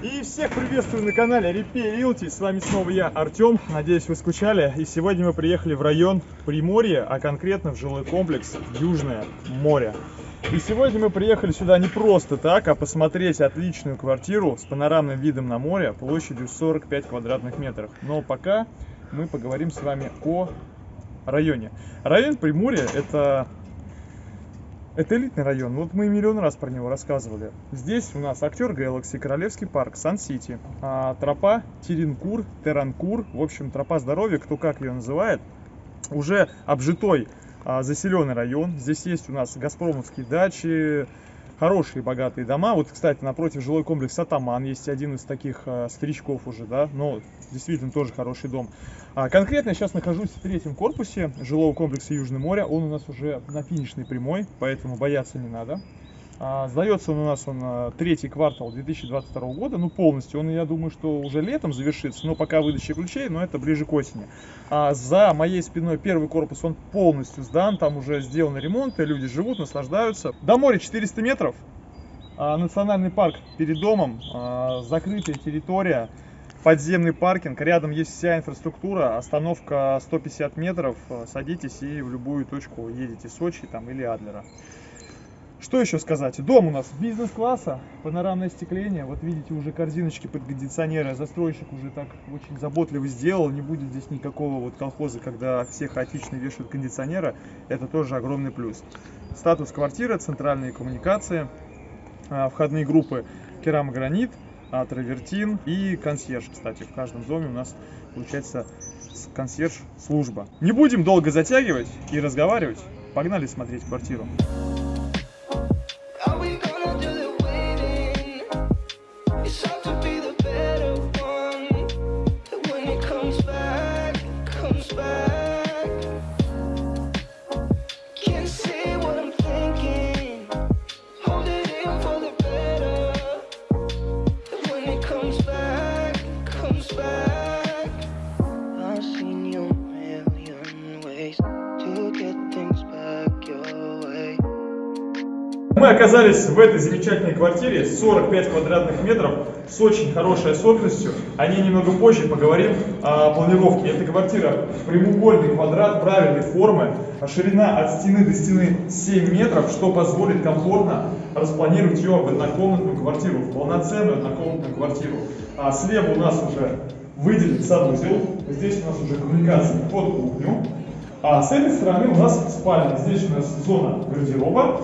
И всех приветствую на канале Репей. С вами снова я, Артем. Надеюсь, вы скучали. И сегодня мы приехали в район Приморья, а конкретно в жилой комплекс Южное море. И сегодня мы приехали сюда не просто так, а посмотреть отличную квартиру с панорамным видом на море площадью 45 квадратных метров. Но пока мы поговорим с вами о районе. Район Приморья это это элитный район, вот мы миллион раз про него рассказывали. Здесь у нас актер Galaxy, Королевский парк, Сан-Сити, а, тропа Теренкур, Теранкур, в общем, тропа здоровья, кто как ее называет, уже обжитой а, заселенный район. Здесь есть у нас газпромовские дачи, хорошие богатые дома. Вот, кстати, напротив жилой комплекс Атаман есть один из таких э, старичков уже, да, но действительно тоже хороший дом. А, конкретно я сейчас нахожусь в третьем корпусе жилого комплекса Южное море. Он у нас уже на финишной прямой, поэтому бояться не надо. А, сдается он у нас он а, третий квартал 2022 года, ну полностью. Он, я думаю, что уже летом завершится, но пока выдача ключей, но это ближе к осени. А за моей спиной первый корпус, он полностью сдан, там уже сделаны ремонты, люди живут, наслаждаются. До моря 400 метров, а, национальный парк перед домом, а, закрытая территория, подземный паркинг, рядом есть вся инфраструктура, остановка 150 метров, садитесь и в любую точку едете Сочи там или Адлера. Что еще сказать? Дом у нас бизнес-класса, панорамное остекление. Вот видите, уже корзиночки под кондиционеры. Застройщик уже так очень заботливо сделал. Не будет здесь никакого вот колхоза, когда все хаотично вешают кондиционера. Это тоже огромный плюс. Статус квартиры, центральные коммуникации, а, входные группы керамогранит, травертин и консьерж. Кстати, в каждом доме у нас получается консьерж-служба. Не будем долго затягивать и разговаривать. Погнали смотреть квартиру. Are we Мы оказались в этой замечательной квартире, 45 квадратных метров, с очень хорошей особенностью. О ней немного позже поговорим о планировке. Эта квартира прямоугольный квадрат правильной формы, ширина от стены до стены 7 метров, что позволит комфортно распланировать ее в однокомнатную квартиру, в полноценную однокомнатную квартиру. А слева у нас уже выделен санузел, здесь у нас уже коммуникация под кухню. А с этой стороны у нас спальня, здесь у нас зона гардероба,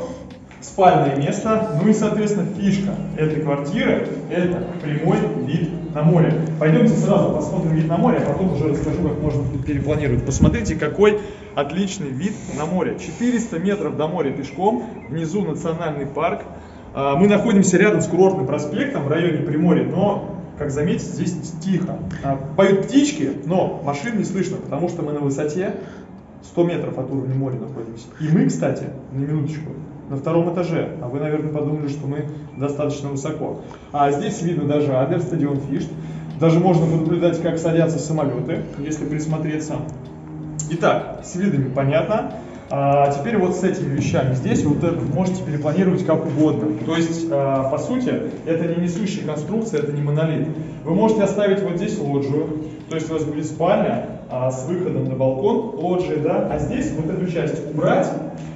спальное место, ну и, соответственно, фишка этой квартиры – это прямой вид на море. Пойдемте сразу посмотрим вид на море, а потом уже расскажу, как можно перепланировать. Посмотрите, какой отличный вид на море. 400 метров до моря пешком, внизу национальный парк. А, мы находимся рядом с курортным проспектом в районе Приморья, но, как заметите, здесь тихо. А, поют птички, но машин не слышно, потому что мы на высоте 100 метров от уровня моря находимся. И мы, кстати, на минуточку, на втором этаже, а вы, наверное, подумали, что мы достаточно высоко. А здесь видно даже Адлер, стадион Фишт. Даже можно наблюдать, как садятся самолеты, если присмотреться. Итак, с видами понятно. А теперь вот с этими вещами здесь вот это можете перепланировать как угодно. То есть, а, по сути, это не несущая конструкция, это не монолит. Вы можете оставить вот здесь лоджию, то есть у вас будет спальня а, с выходом на балкон, лоджия, да, а здесь вот эту часть убрать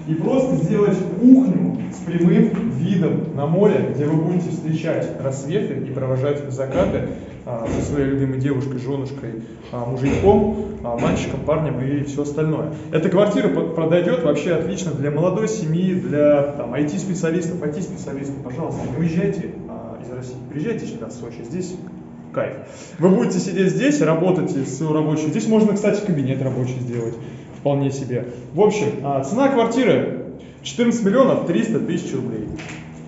и просто сделать кухню с прямым видом на море, где вы будете встречать рассветы и провожать закаты а, со своей любимой девушкой, женушкой, а, мужиком, а, мальчиком, парнем и все остальное. Эта квартира продойдет вообще отлично для молодой семьи, для там, IT-специалистов, IT-специалистов, пожалуйста, не уезжайте а, из России, приезжайте сюда в Сочи, здесь кайф. Вы будете сидеть здесь, работать свою рабочую. Здесь можно, кстати, кабинет рабочий сделать вполне себе. В общем, а, цена квартиры 14 миллионов 300 тысяч рублей.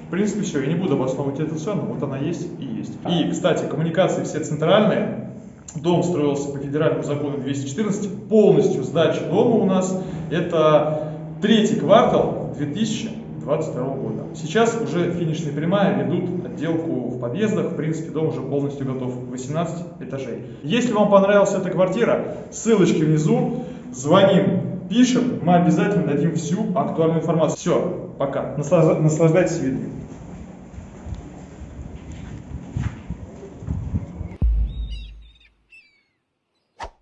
В принципе, все, я не буду обосновывать эту цену, вот она есть и есть. И, кстати, коммуникации все центральные. Дом строился по федеральному закону 214, полностью сдача дома у нас это третий квартал 2022 года. Сейчас уже финишная прямая, ведут отделку в подъездах, в принципе дом уже полностью готов, 18 этажей. Если вам понравилась эта квартира, ссылочки внизу, звоним, пишем, мы обязательно дадим всю актуальную информацию. Все, пока. Наслаждайтесь видом.